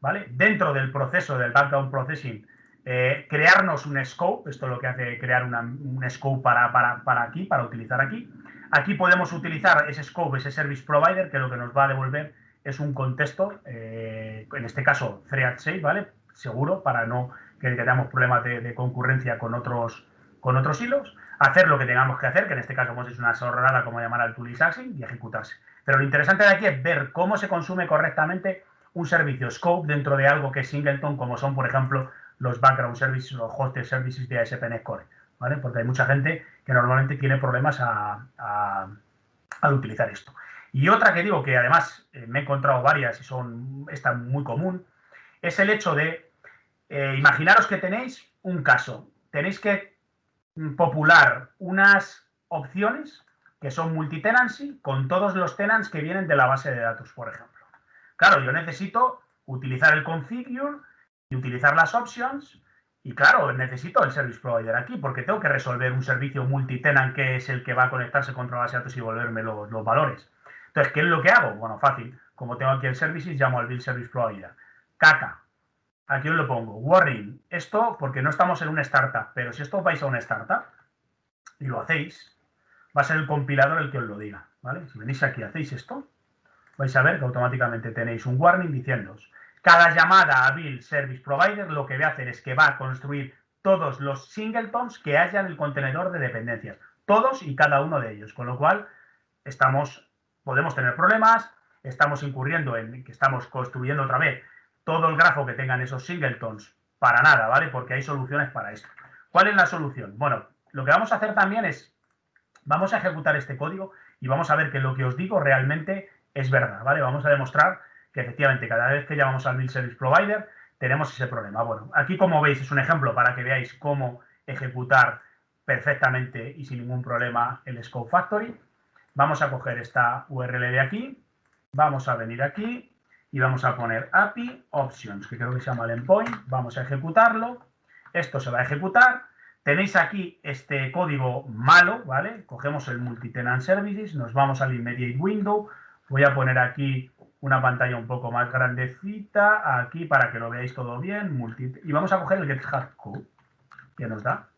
¿vale? Dentro del proceso del background processing, eh, crearnos un scope, esto es lo que hace crear un scope para, para, aquí, para utilizar aquí. Aquí podemos utilizar ese scope, ese service provider, que lo que nos va a devolver es un contexto, eh, en este caso thread safe, ¿vale? Seguro, para no que tengamos problemas de, concurrencia con otros, con otros hilos. Hacer lo que tengamos que hacer, que en este caso hemos hecho una sorrada como llamar al tool y ejecutarse. Pero lo interesante de aquí es ver cómo se consume correctamente un servicio scope dentro de algo que es singleton, como son, por ejemplo, los background services o hosted services de ASP.NET Core, ¿vale? Porque hay mucha gente que normalmente tiene problemas al utilizar esto. Y otra que digo que además eh, me he encontrado varias y son esta muy común, es el hecho de, eh, imaginaros que tenéis un caso, tenéis que popular unas opciones que son multitenancy con todos los tenants que vienen de la base de datos, por ejemplo. Claro, yo necesito utilizar el configure y utilizar las options y claro, necesito el service provider aquí porque tengo que resolver un servicio multitenant que es el que va a conectarse con la base de datos y volverme los, valores. Entonces, ¿qué es lo que hago? Bueno, fácil. Como tengo aquí el services, llamo al build service provider. Caca. Aquí os lo pongo. Warning. Esto porque no estamos en una startup, pero si esto vais a una startup y lo hacéis, va a ser el compilador el que os lo diga. ¿vale? Si venís aquí hacéis esto, vais a ver que automáticamente tenéis un warning diciéndoos cada llamada a Bill Service Provider lo que va a hacer es que va a construir todos los singletons que haya en el contenedor de dependencias. Todos y cada uno de ellos. Con lo cual, estamos, podemos tener problemas, estamos incurriendo en que estamos construyendo otra vez todo el grafo que tengan esos singletons para nada, ¿vale? Porque hay soluciones para esto. ¿Cuál es la solución? Bueno, lo que vamos a hacer también es, vamos a ejecutar este código y vamos a ver que lo que os digo realmente es verdad, ¿vale? Vamos a demostrar que efectivamente cada vez que llamamos al Build Service Provider tenemos ese problema. Bueno, aquí como veis es un ejemplo para que veáis cómo ejecutar perfectamente y sin ningún problema el Scope Factory. Vamos a coger esta URL de aquí, vamos a venir aquí y vamos a poner API Options, que creo que se llama el endpoint. Vamos a ejecutarlo. Esto se va a ejecutar. Tenéis aquí este código malo, ¿vale? Cogemos el Multitenant Services, nos vamos al Immediate Window, Voy a poner aquí una pantalla un poco más grandecita, aquí para que lo veáis todo bien. y vamos a coger el GetHash Code, que nos da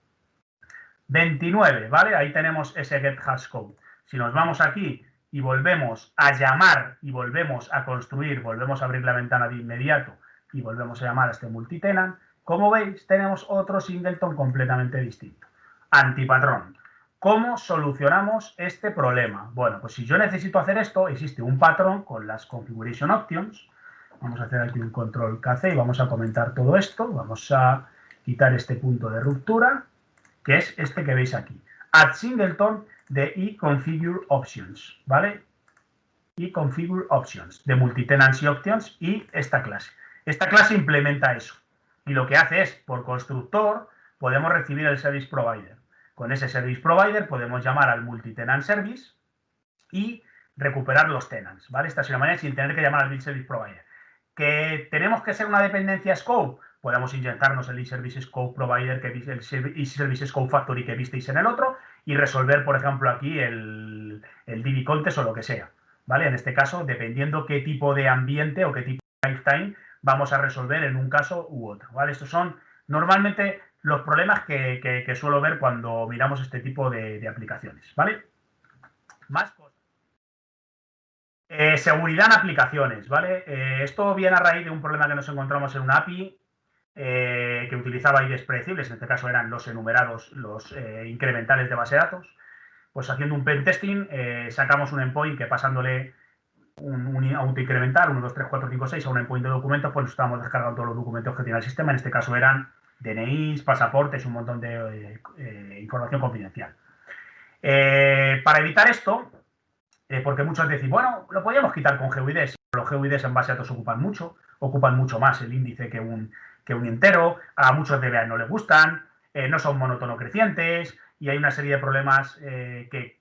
29, ¿vale? Ahí tenemos ese GetHash Code. Si nos vamos aquí y volvemos a llamar y volvemos a construir, volvemos a abrir la ventana de inmediato y volvemos a llamar a este multitenant, como veis, tenemos otro singleton completamente distinto. Antipatrón. ¿Cómo solucionamos este problema? Bueno, pues si yo necesito hacer esto, existe un patrón con las Configuration Options. Vamos a hacer aquí un control KC y vamos a comentar todo esto. Vamos a quitar este punto de ruptura, que es este que veis aquí. Add singleton de eConfigure Options, ¿vale? eConfigure Options, de Multitenancy Options y esta clase. Esta clase implementa eso. Y lo que hace es, por constructor, podemos recibir el Service Provider. Con ese service provider podemos llamar al multitenant service y recuperar los tenants, ¿vale? Esta es una manera sin tener que llamar al service provider. ¿Que tenemos que ser una dependencia scope? Podemos inyectarnos el e-service scope provider, que el e-service scope factory que visteis en el otro y resolver, por ejemplo, aquí el, el DB contest o lo que sea, ¿vale? En este caso, dependiendo qué tipo de ambiente o qué tipo de lifetime vamos a resolver en un caso u otro, ¿vale? Estos son normalmente los problemas que, suelo ver cuando miramos este tipo de, aplicaciones, ¿vale? Más cosas. Eh, seguridad en aplicaciones, ¿vale? Eh, esto viene a raíz de un problema que nos encontramos en una API eh, que utilizaba IDs predecibles, en este caso eran los enumerados, los eh, incrementales de base de datos, pues haciendo un pentesting eh, sacamos un endpoint que pasándole un, un autoincremental, 1, 2, 3, 4, 5, 6 a un endpoint de documentos, pues estábamos descargando todos los documentos que tiene el sistema, en este caso eran DNIs, pasaportes, un montón de información confidencial. para evitar esto, porque muchos decís, bueno, lo podríamos quitar con GUIDs, los GUIDs en base a datos ocupan mucho, ocupan mucho más el índice que un, que un entero, a muchos DBA no les gustan, eh, no son monótono crecientes y hay una serie de problemas eh, que,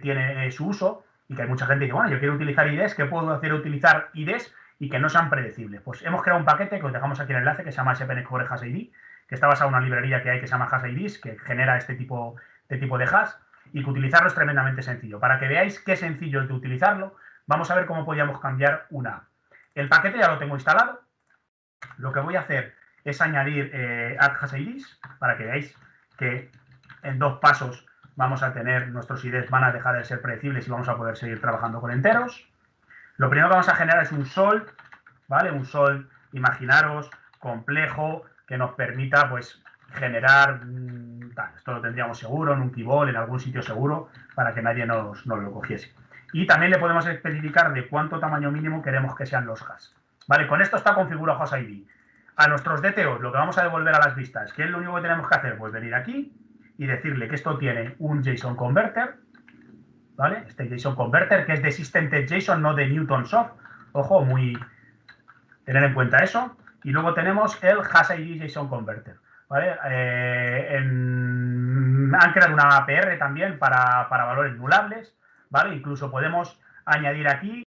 tiene eh, su uso y que hay mucha gente que dice, bueno, yo quiero utilizar IDs, ¿qué puedo hacer utilizar IDs y que no sean predecibles? Pues hemos creado un paquete que os dejamos aquí en el enlace que se llama SPN Core Hash ID, que está basado en una librería que hay que se llama Hash IDs, que genera este tipo, de tipo de hash y que utilizarlo es tremendamente sencillo. Para que veáis qué sencillo es de utilizarlo, vamos a ver cómo podríamos cambiar una El paquete ya lo tengo instalado, lo que voy a hacer es añadir eh, add IDs para que veáis que en dos pasos vamos a tener, nuestros IDs van a dejar de ser predecibles y vamos a poder seguir trabajando con enteros. Lo primero que vamos a generar es un sol, ¿vale? Un sol, imaginaros, complejo, que nos permita, pues, generar, mm, esto lo tendríamos seguro en un keyboard, en algún sitio seguro, para que nadie nos, nos lo cogiese. Y también le podemos especificar de cuánto tamaño mínimo queremos que sean los hash. ¿Vale? Con esto está configurado Host ID. A nuestros DTOs lo que vamos a devolver a las vistas, ¿qué es lo único que tenemos que hacer? Pues venir aquí y decirle que esto tiene un JSON Converter, ¿vale? Este JSON Converter que es de System JSON, no de Newton Soft. Ojo, muy... Tener en cuenta eso. Y luego tenemos el Hash ID JSON Converter, ¿vale? Eh, han creado una APR también para, valores nulables, ¿vale? Incluso podemos añadir aquí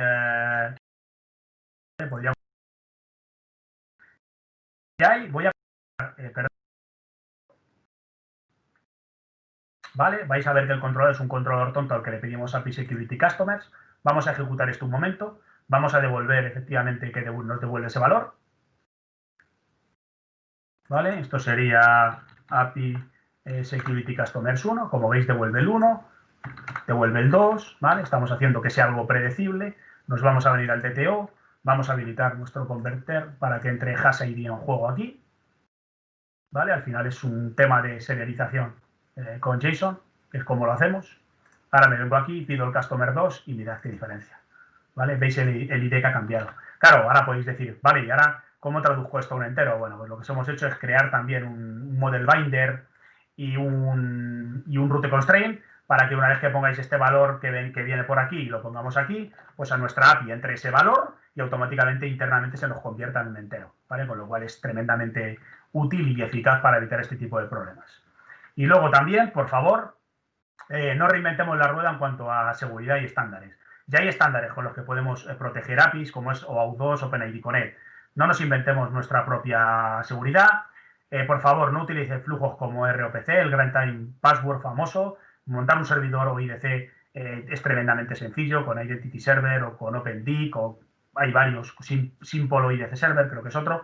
eh, podríamos... voy a... Eh, ¿Vale? Vais a ver que el controlador es un controlador tonto al que le pedimos API Security Customers. Vamos a ejecutar esto un momento. Vamos a devolver efectivamente que nos devuelve ese valor. ¿Vale? Esto sería API eh, Security Customers 1. Como veis, devuelve el 1, devuelve el 2. ¿Vale? Estamos haciendo que sea algo predecible. Nos vamos a venir al TTO. Vamos a habilitar nuestro converter para que entre hash ID en juego aquí. ¿Vale? Al final es un tema de serialización eh, con JSON, que es como lo hacemos. Ahora me vengo aquí, pido el customer 2 y mirad qué diferencia. ¿Vale? Veis el, ID que ha cambiado. Claro, ahora podéis decir, vale, ¿y ahora cómo traduzco esto a un entero? Bueno, pues lo que hemos hecho es crear también un, model binder y un, y un route constraint para que una vez que pongáis este valor que, ven, que viene por aquí y lo pongamos aquí, pues a nuestra API entre ese valor y automáticamente internamente se nos convierta en un entero, ¿vale? Con lo cual es tremendamente útil y eficaz para evitar este tipo de problemas. Y luego también, por favor, eh, no reinventemos la rueda en cuanto a seguridad y estándares. Ya hay estándares con los que podemos eh, proteger APIs, como es OAuth 2 OpenID Connect. No nos inventemos nuestra propia seguridad. Eh, por favor, no utilice flujos como ROPC, el Grand Time Password famoso. Montar un servidor o IDC es tremendamente sencillo con Identity Server o con OpenDIC o hay varios, sin, Polo IDC Server, creo que es otro.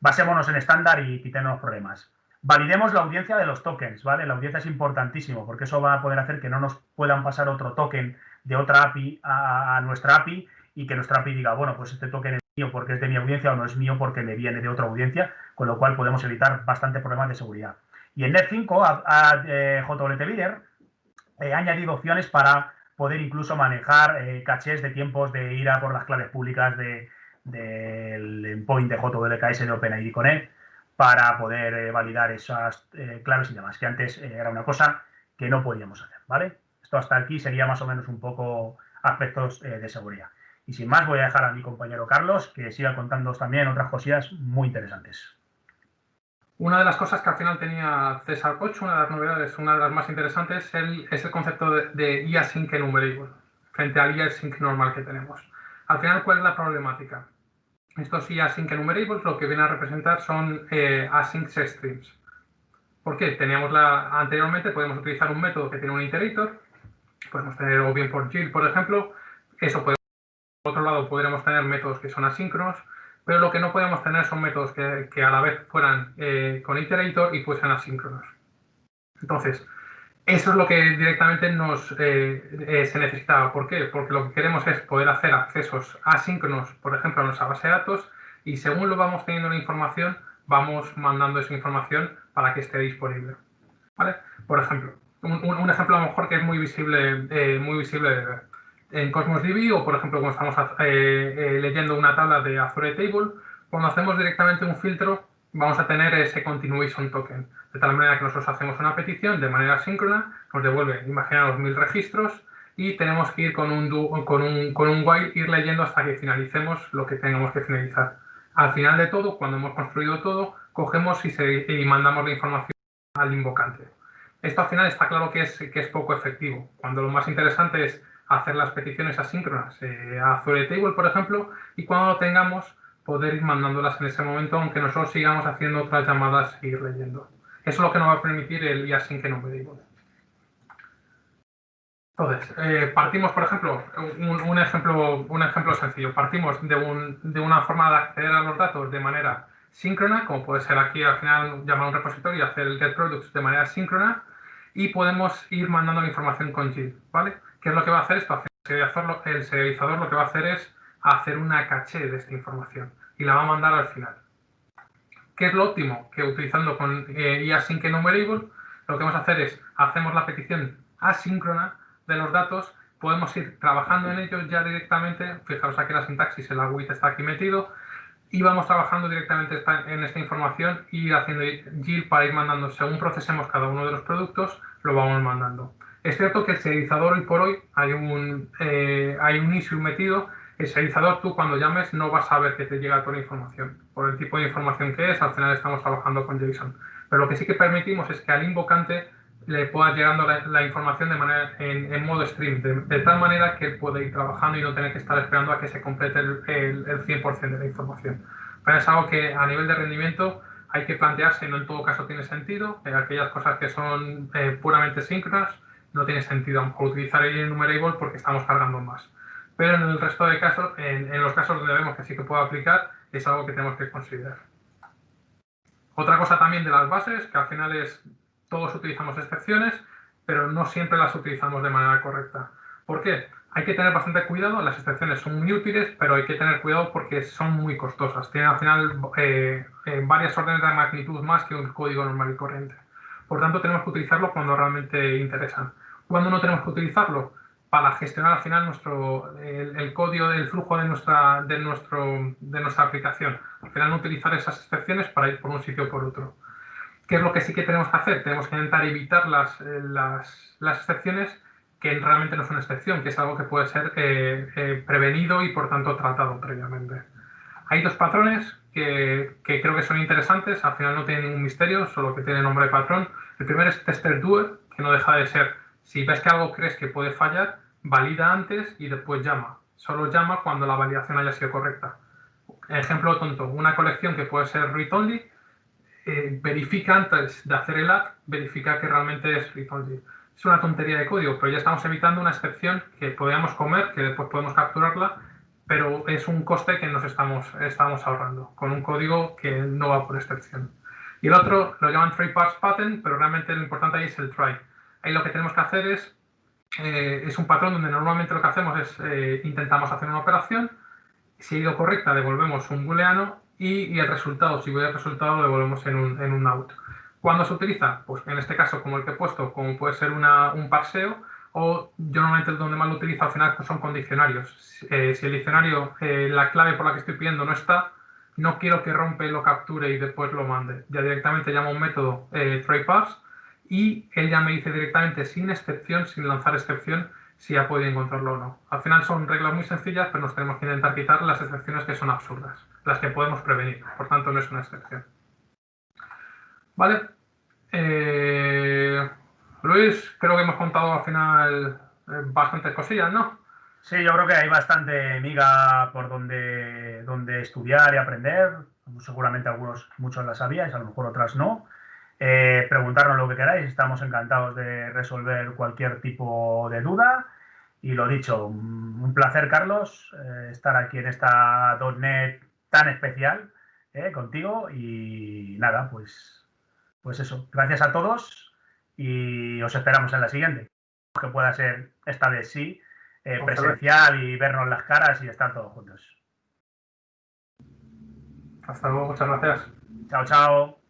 Basémonos en estándar y quitemos problemas. Validemos la audiencia de los tokens, ¿vale? La audiencia es importantísimo porque eso va a poder hacer que no nos puedan pasar otro token de otra API a, nuestra API y que nuestra API diga, bueno, pues este token es mío porque es de mi audiencia o no es mío porque me viene de otra audiencia, con lo cual podemos evitar bastante problemas de seguridad. Y en Net5, a, a eh, JWT Leader, he añadido opciones para poder incluso manejar eh, cachés de tiempos de ir a por las claves públicas del de, endpoint de JWKS de OpenID Connect para poder eh, validar esas eh, claves y demás, que antes era una cosa que no podíamos hacer, ¿vale? Esto hasta aquí sería más o menos un poco aspectos de seguridad. Y sin más, voy a dejar a mi compañero Carlos que siga contándoos también otras cosillas muy interesantes. Una de las cosas que al final tenía César 8, una de las novedades, una de las más interesantes, es el concepto de, de enumerable frente al async normal que tenemos. Al final, ¿cuál es la problemática? Estos async enumerables lo que vienen a representar son eh, async streams. ¿Por qué? Teníamos la, anteriormente podemos utilizar un método que tiene un iterator, podemos tener o bien por GIL, por ejemplo, eso puede, por otro lado podríamos tener métodos que son asíncronos, pero lo que no podemos tener son métodos que, a la vez fueran eh, con iterator y fuesen asíncronos. Entonces, eso es lo que directamente nos, eh, eh, se necesitaba. ¿Por qué? Porque lo que queremos es poder hacer accesos asíncronos, por ejemplo, a nuestra base de datos y según lo vamos teniendo la información, vamos mandando esa información para que esté disponible. ¿Vale? Por ejemplo, un, ejemplo a lo mejor que es muy visible, muy visible en Cosmos DB o, por ejemplo, cuando estamos eh, eh, leyendo una tabla de Azure Table, cuando hacemos directamente un filtro, vamos a tener ese continuation token. De tal manera que nosotros hacemos una petición de manera síncrona, nos devuelve, imaginaos, mil registros y tenemos que ir con un, con un, con un while, ir leyendo hasta que finalicemos lo que tengamos que finalizar. Al final de todo, cuando hemos construido todo, cogemos y mandamos la información al invocante. Esto al final está claro que es, que es poco efectivo, cuando lo más interesante es hacer las peticiones asíncronas eh, a Azure Table, por ejemplo, y cuando lo tengamos, poder ir mandándolas en ese momento, aunque nosotros sigamos haciendo otras llamadas e ir leyendo. Eso es lo que nos va a permitir el async en OpenTable. Entonces, eh, partimos, por ejemplo, un, ejemplo, un ejemplo sencillo. Partimos de, un, de, una forma de acceder a los datos de manera síncrona, como puede ser aquí al final llamar un repositorio y hacer el get products de manera síncrona, y podemos ir mandando la información con Git, ¿vale? ¿Qué es lo que va a hacer esto? El serializador lo que va a hacer es hacer una caché de esta información y la va a mandar al final. ¿Qué es lo óptimo? Que utilizando con eh, async enumerable, lo que vamos a hacer es, hacemos la petición asíncrona de los datos, podemos ir trabajando en ellos ya directamente, fijaros aquí la sintaxis, el agüita está aquí metido, y vamos trabajando directamente en esta información y haciendo GIL para ir mandando, según procesemos cada uno de los productos, lo vamos mandando. Es cierto que el serializador hoy por hoy hay un, eh, hay un issue metido. El serializador tú cuando llames no vas a ver que te llega toda la información. Por el tipo de información que es, al final estamos trabajando con JSON. Pero lo que sí que permitimos es que al invocante le pueda llegando la, información de manera en, modo stream, de, tal manera que él puede ir trabajando y no tener que estar esperando a que se complete el, el, 100% de la información. Pero es algo que a nivel de rendimiento hay que plantearse, no en todo caso tiene sentido, eh, aquellas cosas que son eh, puramente síncronas, no tiene sentido utilizar el enumerable porque estamos cargando más. Pero en el resto de casos, en, los casos donde vemos que sí que puede aplicar, es algo que tenemos que considerar. Otra cosa también de las bases, que al final es, todos utilizamos excepciones, pero no siempre las utilizamos de manera correcta. ¿Por qué? Hay que tener bastante cuidado, las excepciones son muy útiles, pero hay que tener cuidado porque son muy costosas. Tienen al final eh, eh, varias órdenes de magnitud más que un código normal y corriente. Por tanto, tenemos que utilizarlo cuando realmente interesan. ¿Cuándo no tenemos que utilizarlo? Para gestionar al final nuestro, el, código del flujo de nuestra, de, nuestro, de nuestra aplicación. Al final no utilizar esas excepciones para ir por un sitio o por otro. ¿Qué es lo que sí que tenemos que hacer? Tenemos que intentar evitar las, eh, las, las excepciones que realmente no son excepción, que es algo que puede ser eh, eh, prevenido y por tanto tratado previamente. Hay dos patrones que, creo que son interesantes, al final no tienen ningún misterio, solo que tienen nombre de patrón. El primero es tester doer, que no deja de ser si ves que algo crees que puede fallar, valida antes y después llama. Solo llama cuando la validación haya sido correcta. Ejemplo tonto, una colección que puede ser read-only, eh, verifica antes de hacer el add, verifica que realmente es read-only. Es una tontería de código, pero ya estamos evitando una excepción que podríamos comer, que después podemos capturarla, pero es un coste que nos estamos, estamos ahorrando con un código que no va por excepción. Y el otro lo llaman try parts pattern, pero realmente lo importante ahí es el try. Ahí lo que tenemos que hacer es, eh, es un patrón donde normalmente lo que hacemos es eh, intentamos hacer una operación, si ha ido correcta devolvemos un booleano y, el resultado, si voy al resultado, devolvemos en un, en un out. ¿Cuándo se utiliza? Pues en este caso, como el que he puesto, como puede ser un parseo, o yo normalmente donde más lo utilizo al final son condicionarios. Eh, si el diccionario, la clave por la que estoy pidiendo no está, no quiero que rompe, lo capture y después lo mande. Ya directamente llamo un método eh, tryparse y él ya me dice directamente sin excepción, sin lanzar excepción, si ha podido encontrarlo o no. Al final son reglas muy sencillas, pero nos tenemos que intentar quitar las excepciones que son absurdas, las que podemos prevenir. Por tanto, no es una excepción. ¿Vale? Eh, Luis, creo que hemos contado al final eh, bastantes cosillas, ¿no? Sí, yo creo que hay bastante miga por donde, donde estudiar y aprender. Seguramente algunos, muchos las sabíais, a lo mejor otras no. Eh, preguntarnos lo que queráis, estamos encantados de resolver cualquier tipo de duda. Y lo dicho, un placer, Carlos, eh, estar aquí en esta .NET tan especial eh, contigo. Y nada, pues, pues eso. Gracias a todos y os esperamos en la siguiente. Que pueda ser, esta vez sí, presencial y vernos las caras y estar todos juntos. Hasta luego, muchas gracias. Chao, chao.